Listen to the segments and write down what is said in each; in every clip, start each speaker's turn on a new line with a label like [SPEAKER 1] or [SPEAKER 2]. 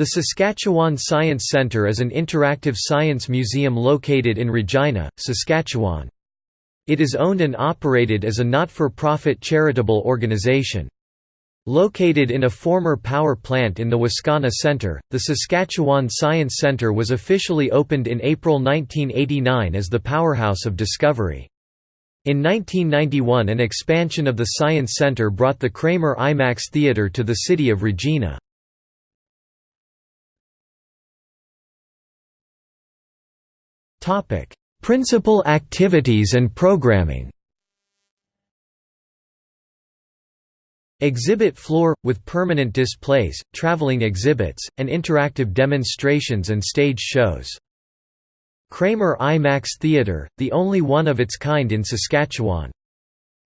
[SPEAKER 1] The Saskatchewan Science Centre is an interactive science museum located in Regina, Saskatchewan. It is owned and operated as a not-for-profit charitable organization. Located in a former power plant in the Wascana Center, the Saskatchewan Science Center was officially opened in April 1989 as the powerhouse of discovery. In 1991 an expansion of the Science Center brought the Kramer IMAX Theatre to the city of Regina. Principal activities and programming Exhibit floor, with permanent displays, traveling exhibits, and interactive demonstrations and stage shows. Kramer IMAX Theatre, the only one of its kind in Saskatchewan.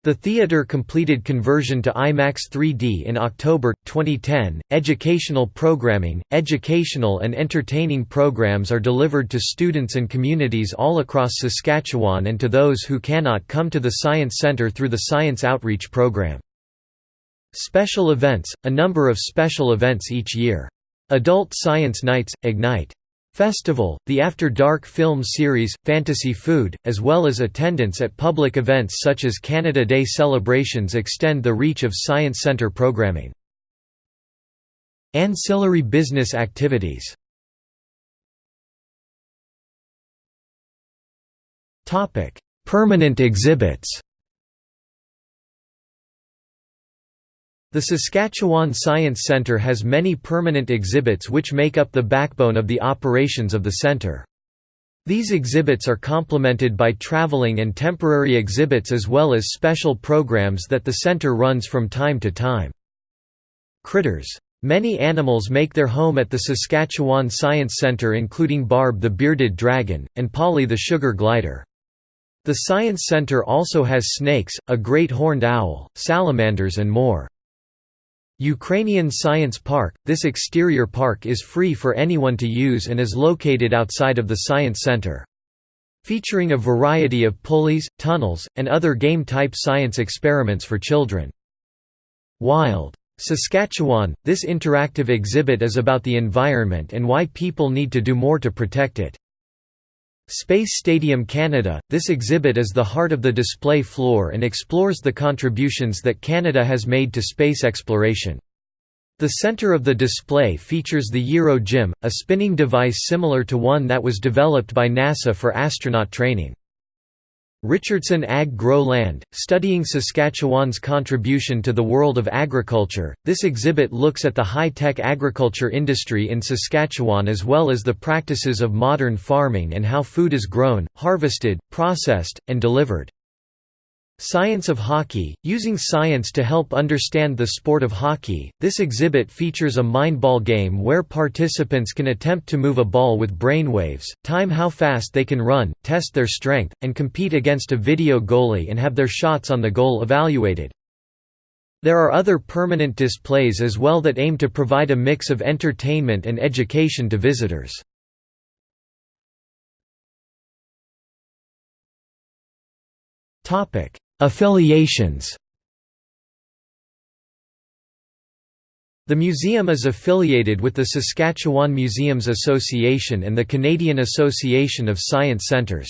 [SPEAKER 1] The theatre completed conversion to IMAX 3D in October 2010. Educational programming, educational and entertaining programs are delivered to students and communities all across Saskatchewan and to those who cannot come to the Science Centre through the Science Outreach Program. Special events, a number of special events each year. Adult Science Nights, Ignite Festival, the After Dark film series, Fantasy Food, as well as attendance at public events such as Canada Day celebrations extend the reach of Science Centre programming. Ancillary business activities. Permanent exhibits The Saskatchewan Science Centre has many permanent exhibits which make up the backbone of the operations of the centre. These exhibits are complemented by travelling and temporary exhibits as well as special programs that the centre runs from time to time. Critters. Many animals make their home at the Saskatchewan Science Centre including Barb the bearded dragon, and Polly the sugar glider. The Science Centre also has snakes, a great horned owl, salamanders and more. Ukrainian Science Park – This exterior park is free for anyone to use and is located outside of the Science Center. Featuring a variety of pulleys, tunnels, and other game-type science experiments for children. Wild. Saskatchewan – This interactive exhibit is about the environment and why people need to do more to protect it. Space Stadium Canada – This exhibit is the heart of the display floor and explores the contributions that Canada has made to space exploration. The center of the display features the Euro Gym, a spinning device similar to one that was developed by NASA for astronaut training. Richardson Ag Grow Land, studying Saskatchewan's contribution to the world of agriculture. This exhibit looks at the high-tech agriculture industry in Saskatchewan as well as the practices of modern farming and how food is grown, harvested, processed, and delivered. Science of Hockey, using science to help understand the sport of hockey. This exhibit features a mind ball game where participants can attempt to move a ball with brainwaves, time how fast they can run, test their strength, and compete against a video goalie and have their shots on the goal evaluated. There are other permanent displays as well that aim to provide a mix of entertainment and education to visitors. Topic: Affiliations The museum is affiliated with the Saskatchewan Museums Association and the Canadian Association of Science Centres.